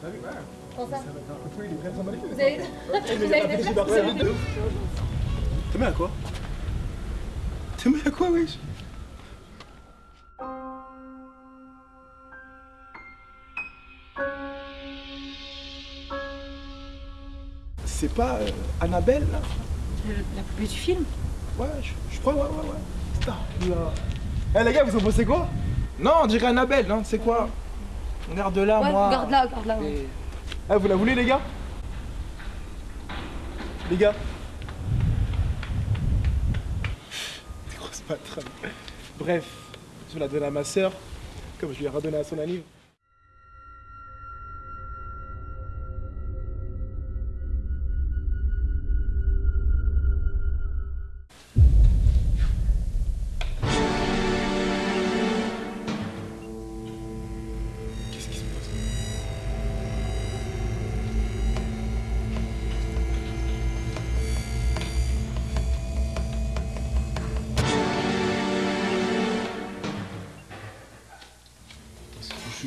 T'as vu ça il est. Vous avez Vous avez des T'es mis à quoi T'es mis à quoi, wesh C'est pas euh, Annabelle, là? La poupée du film Ouais, je, je crois, ouais, ouais, ouais. Putain, Eh les gars, vous en pensez quoi? Non, on dirait Annabelle, non? C'est quoi? Regarde là, Ouais, moi. garde-la. ouais. Et- Ah, vous la voulez, les gars? Les gars Des grosses patronnes. Bref, je vais la donner à ma soeur, comme je lui ai redonné à son anniv.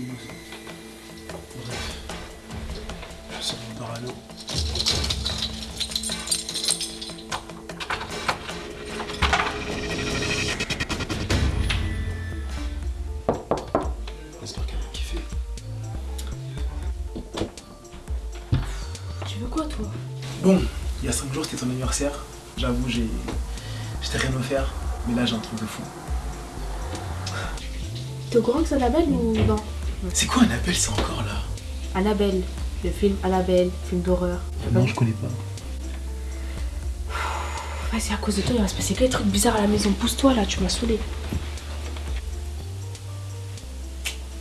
Bref. Je sors mon parano. J'espère qu'elle va kiffer. Tu veux quoi, toi? Bon, il y a 5 jours c'était ton anniversaire. J'avoue, j'ai. J'étais rien offert, mais là j'ai un truc de fou. T'es au courant que c'est Annabelle ou non? C'est quoi un appel, c'est encore là Annabelle, le film Annabelle, film d'horreur. Non, je connais pas. C'est à cause de toi, il va se passer que des trucs bizarres à la maison. Pousse-toi là, tu m'as saoulé.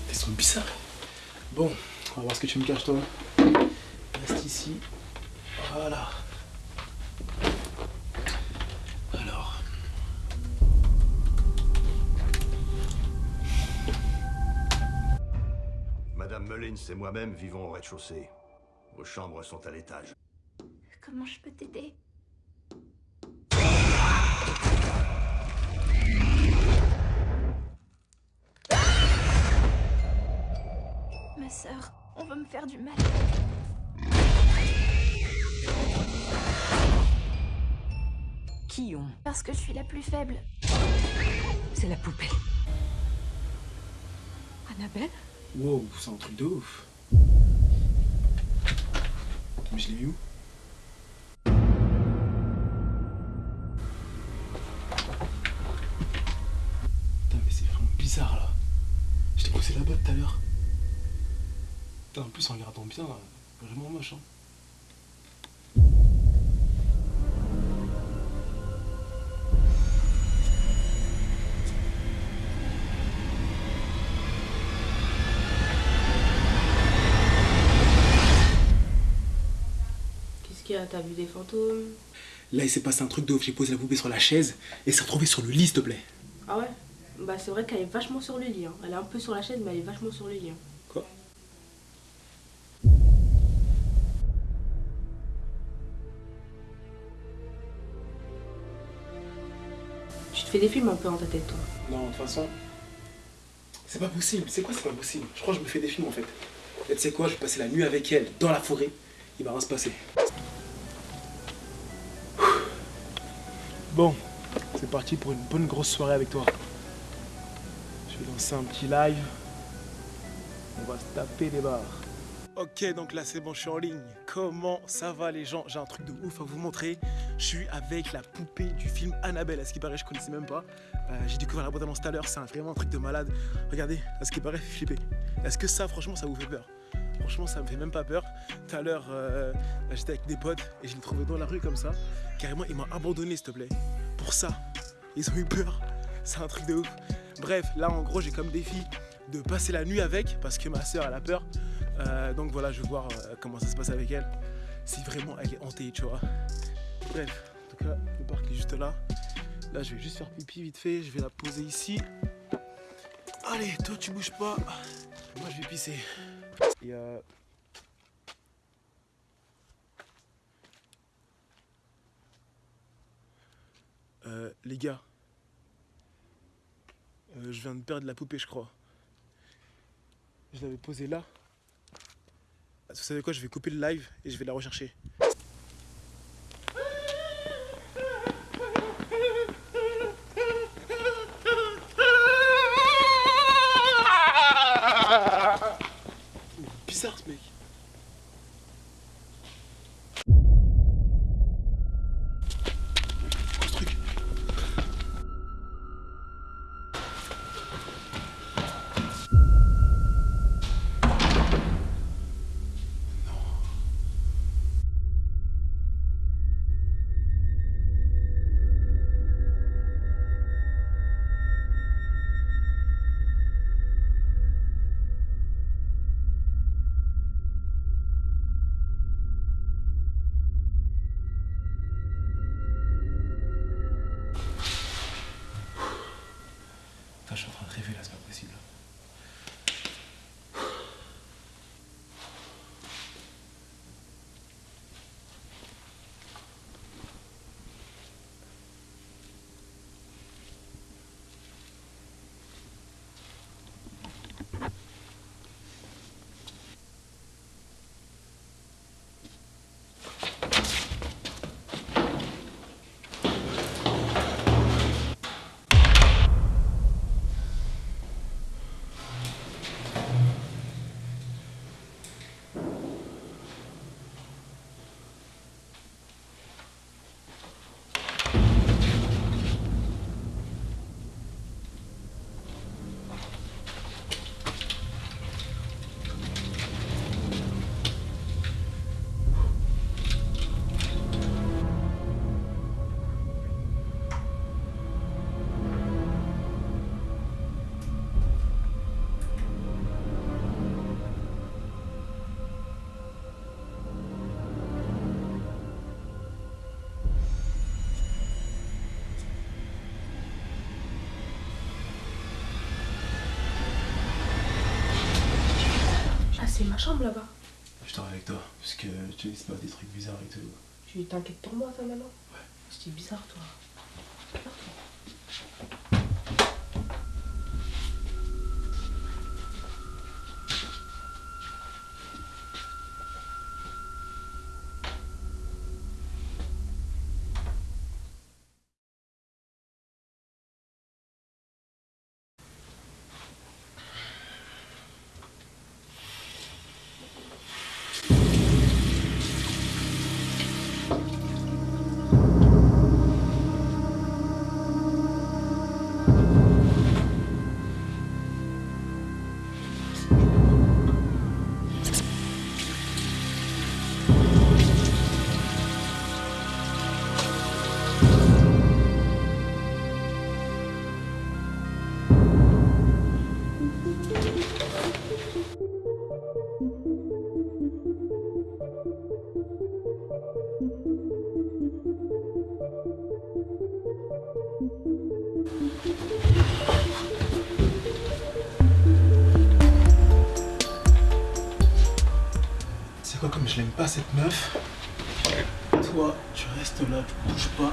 Elles sont bizarres. Bon, on va voir ce que tu me caches toi. Reste ici. Voilà. Mullins et moi-même vivons au rez-de-chaussée. Vos chambres sont à l'étage. Comment je peux t'aider? Ma sœur, on va me faire du mal. Qui ont Parce que je suis la plus faible. C'est la poupée. Annabelle? Wow, c'est un truc de ouf. Mais je l'ai vu où? Putain, mais c'est vraiment bizarre là. Je t'ai poussé là-bas tout à l'heure. Putain, en plus en regardant bien, euh, vraiment moche. Hein. T'as vu des fantômes? Là, il s'est passé un truc de ouf. J'ai posé la poupée sur la chaise et s'est retrouvée sur le lit, s'il te plaît. Ah ouais? Bah c'est vrai qu'elle est vachement sur le lit. hein. Elle est un peu sur la chaise, mais elle est vachement sur le lit. hein. Quoi? Tu te fais des films un peu dans ta tête, toi? Non, de toute façon, c'est pas possible. C'est quoi, c'est pas possible? Je crois que je me fais des films en fait. Et tu sais quoi, je vais passer la nuit avec elle dans la forêt. Il va rien se passer. Bon, c'est parti pour une bonne grosse soirée avec toi. Je vais lancer un petit live. On va se taper des barres. Ok, donc là c'est bon, je suis en ligne. Comment ça va les gens? J'ai un truc de ouf à vous montrer. Je suis avec la poupée du film Annabelle. À ce qui paraît, je connaissais même pas. Euh, J'ai découvert la boîte annonce tout à l'heure. C'est vraiment un truc de malade. Regardez, à ce qui paraît, flipper. Est-ce que ça, franchement, ça vous fait peur? Franchement, ça me fait même pas peur. Tout à l'heure, euh, j'étais avec des potes et je l'ai trouvé dans la rue comme ça. Carrément, ils m'ont abandonné, s'il te plaît. Pour ça, ils ont eu peur. C'est un truc de ouf. Bref, là, en gros, j'ai comme défi de passer la nuit avec parce que ma soeur, elle a peur. Euh, donc voilà, je vais voir euh, comment ça se passe avec elle. Si vraiment elle est hantée, tu vois. Bref, en tout cas, le parc est juste là. Là, je vais juste faire pipi vite fait. Je vais la poser ici. Allez, toi, tu bouges pas. Moi, je vais pisser. Et euh... Euh, les gars, euh, je viens de perdre la poupée, je crois. Je l'avais posée là. Vous savez quoi, je vais couper le live et je vais la rechercher. Bizarre ce mec. Je suis en train de rêver là, c'est pas possible. Ma chambre là-bas. Je dors avec toi, parce que tu sais, c'est pas des trucs bizarres et tout. Tu t'inquiètes pour moi, toi, maintenant? Ouais. C'était bizarre, toi. Je l'aime pas cette meuf Toi, tu restes là, tu bouges pas.